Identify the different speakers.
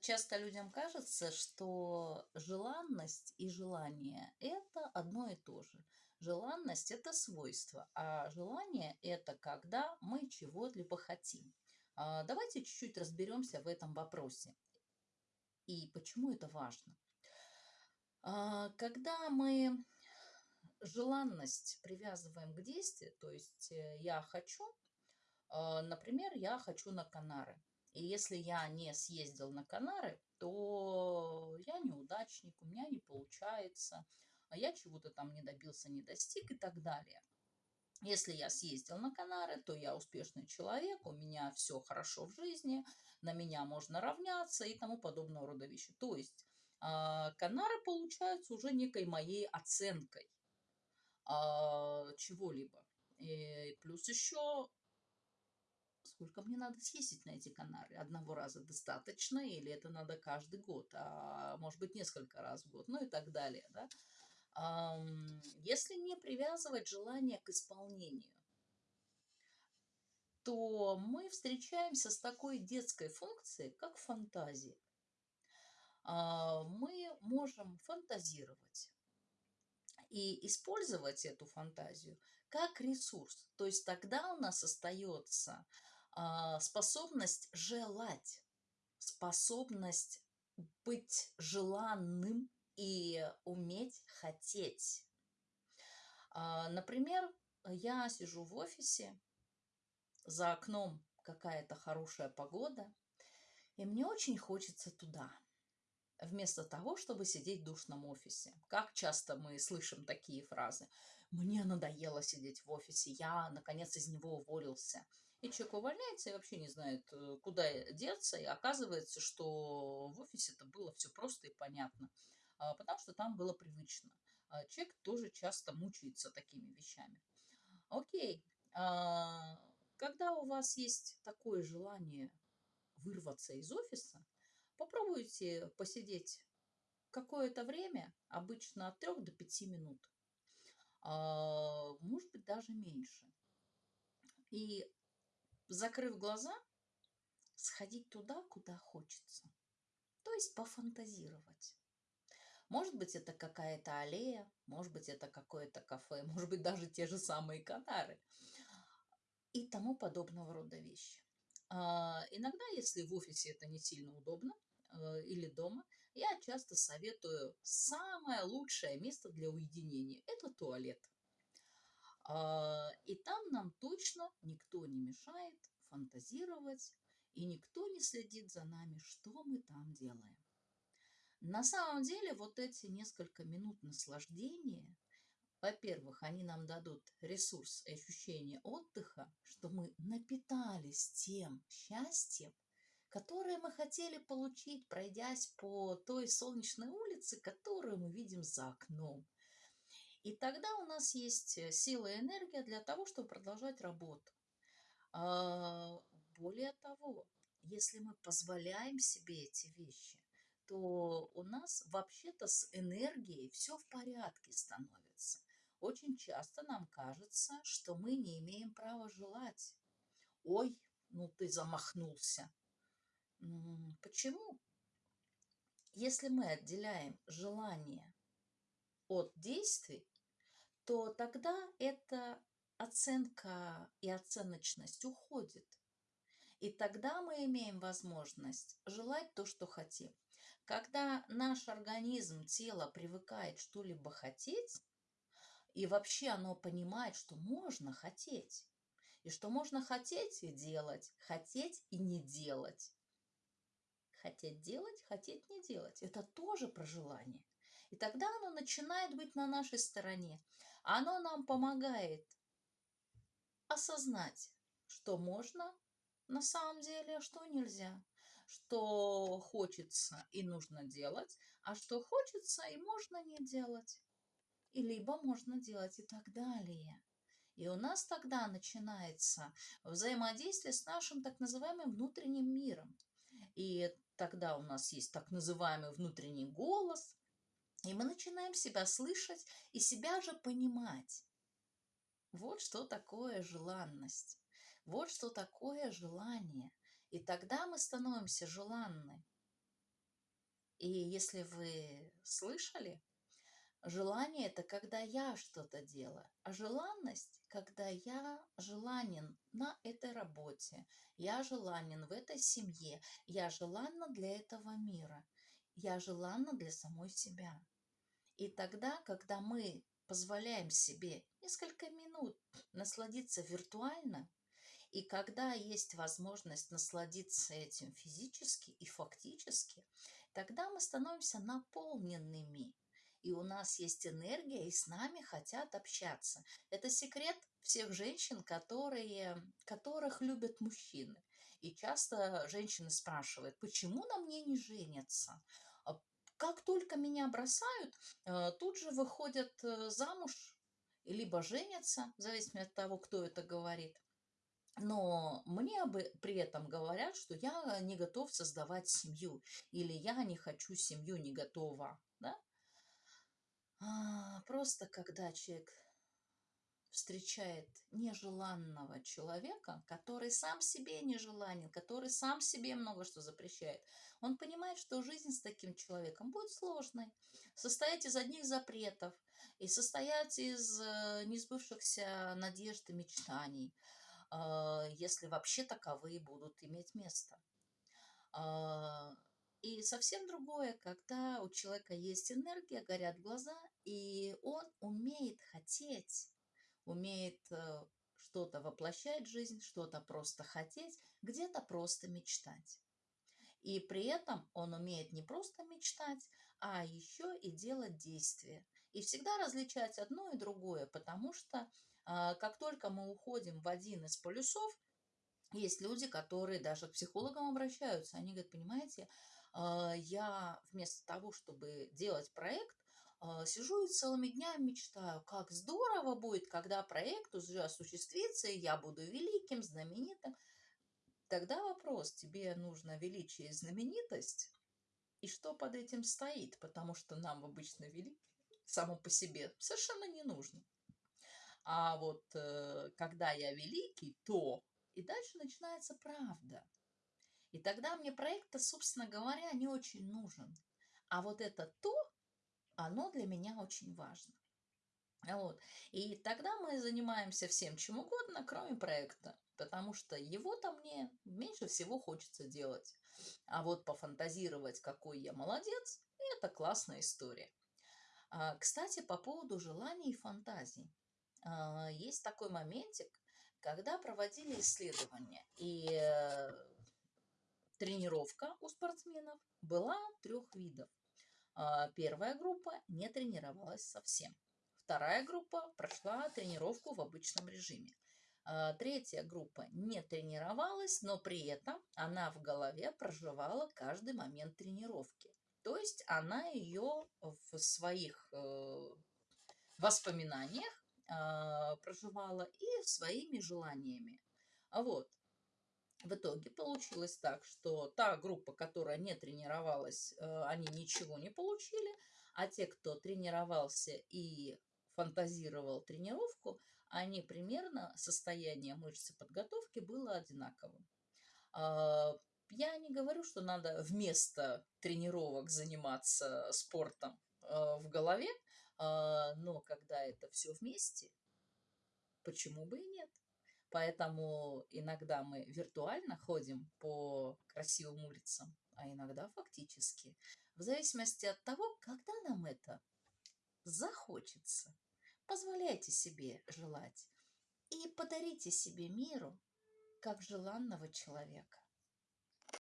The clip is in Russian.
Speaker 1: часто людям кажется, что желанность и желание– это одно и то же. Желанность– это свойство, а желание– это когда мы чего-либо хотим. А, давайте чуть-чуть разберемся в этом вопросе. И почему это важно. А, когда мы желанность привязываем к действию, то есть э, я хочу, а, например, я хочу на Канары. И если я не съездил на Канары, то я неудачник, у меня не получается, а я чего-то там не добился, не достиг и так далее. Если я съездил на Канары, то я успешный человек, у меня все хорошо в жизни, на меня можно равняться и тому подобного рода вещи. То есть а, Канары получаются уже некой моей оценкой а, чего-либо. И плюс еще сколько мне надо съездить на эти Канары? Одного раза достаточно или это надо каждый год, а может быть несколько раз в год, ну и так далее, да? Если не привязывать желание к исполнению, то мы встречаемся с такой детской функцией, как фантазия. А, мы можем фантазировать и использовать эту фантазию как ресурс. То есть тогда у нас остается способность желать, способность быть желанным и уметь хотеть. А, например, я сижу в офисе, за окном какая-то хорошая погода, и мне очень хочется туда – вместо того, чтобы сидеть в душном офисе. Как часто мы слышим такие фразы? «Мне надоело сидеть в офисе, я, наконец, из него уволился». И человек увольняется и вообще не знает, э, куда деться, и оказывается, что в офисе это было все просто и понятно, а, потому что там было привычно. А человек тоже часто мучается такими вещами. Окей, а, когда у вас есть такое желание вырваться из офиса, Попробуйте посидеть какое-то время, обычно от 3 до 5 минут, может быть даже меньше. И закрыв глаза, сходить туда, куда хочется. То есть пофантазировать. Может быть, это какая-то аллея, может быть, это какое-то кафе, может быть, даже те же самые Канары и тому подобного рода вещи. А, иногда, если в офисе это не сильно удобно, Э, или дома, я часто советую самое лучшее место для уединения – это туалет. А, и там нам точно никто не мешает фантазировать, и никто не следит за нами, что мы там делаем. На самом деле вот эти несколько минут наслаждения, во-первых, они нам дадут ресурс и ощущение отдыха, что мы напитались тем счастьем, которые мы хотели получить, пройдясь по той солнечной улице, которую мы видим за окном. И тогда у нас есть э, сила и энергия для того, чтобы продолжать работу. А, более того, если мы позволяем себе эти вещи, то у нас вообще-то с энергией все в порядке становится. Очень часто нам кажется, что мы не имеем права желать. Ой, ну ты замахнулся. Почему? Если мы отделяем желание от действий, то тогда эта оценка и оценочность уходит. И тогда мы имеем возможность желать то, что хотим. Когда наш организм, тело привыкает что-либо хотеть, и вообще оно понимает, что можно хотеть, и что можно хотеть и делать, хотеть и не делать, Хотеть делать, хотеть не делать. Это тоже про желание. И тогда оно начинает быть на нашей стороне. Оно нам помогает осознать, что можно на самом деле, а что нельзя. Что хочется и нужно делать, а что хочется и можно не делать. И либо можно делать и так далее. И у нас тогда начинается взаимодействие с нашим так называемым внутренним миром. И тогда у нас есть так называемый внутренний голос, и мы начинаем себя слышать и себя же понимать. Вот что такое желанность. Вот что такое желание. И тогда мы становимся желанны. И если вы слышали, желание – это когда я что-то делаю, а желанность – когда я желанен на этой работе, я желанен в этой семье, я желанна для этого мира, я желанна для самой себя. И тогда, когда мы позволяем себе несколько минут насладиться виртуально, и когда есть возможность насладиться этим физически и фактически, тогда мы становимся наполненными. И у нас есть энергия, и с нами хотят общаться. Это секрет всех женщин, которые, которых любят мужчины. И часто женщины спрашивают, почему на мне не женятся? Как только меня бросают, э, тут же выходят э, замуж, либо женятся, в зависимости от того, кто это говорит. Но мне при этом говорят, что я не готов создавать семью, или я не хочу семью, не готова. Да? А, просто когда человек встречает нежеланного человека, который сам себе нежеланен, который сам себе много что запрещает, он понимает, что жизнь с таким человеком будет сложной, состоять из одних запретов и состоять из э, несбывшихся надежд и мечтаний – а, если вообще таковые будут иметь место. А, и совсем другое, когда у человека есть энергия, горят глаза, и он умеет хотеть, умеет э, что-то воплощать в жизнь, что-то просто хотеть, где-то просто мечтать. И при этом он умеет не просто мечтать, а еще и делать действия. И всегда различать одно и другое, потому что а, как только мы уходим в один из полюсов, есть люди, которые даже к психологам обращаются. Они говорят, понимаете, а, я вместо того, чтобы делать проект, сижу и целыми днями мечтаю, как здорово будет, когда проект уже осуществится, и я буду великим, знаменитым. Тогда вопрос, тебе нужно величие и знаменитость, и что под этим стоит, потому что нам обычно великий само по себе совершенно не нужно. А вот э, когда я великий, то... И дальше начинается правда. И тогда мне проект собственно говоря, не очень нужен. А вот это то, оно для меня очень важно. Вот. И тогда мы занимаемся всем чем угодно, кроме проекта, потому что его-то мне меньше всего хочется делать. А вот пофантазировать, какой я молодец, это классная история. А, кстати, по поводу желаний и фантазий. А, есть такой моментик, когда проводили исследования, и э, тренировка у спортсменов была трех видов. А, первая группа не тренировалась совсем. Вторая группа прошла тренировку в обычном режиме. А, третья группа не тренировалась, но при этом она в голове проживала каждый момент тренировки. То есть она ее в своих э, воспоминаниях э, проживала и своими желаниями. А вот, в итоге получилось так, что та группа, которая не тренировалась, э, они ничего не получили, а те, кто тренировался и фантазировал тренировку, они примерно, состояние мышцы подготовки было одинаковым. Э, я не говорю, что надо вместо тренировок заниматься спортом э, в голове, а, но когда это все вместе, почему бы и нет? Поэтому иногда мы виртуально ходим по красивым улицам, а иногда фактически. В зависимости от того, когда нам это захочется. Позволяйте себе желать и подарите себе миру как желанного человека.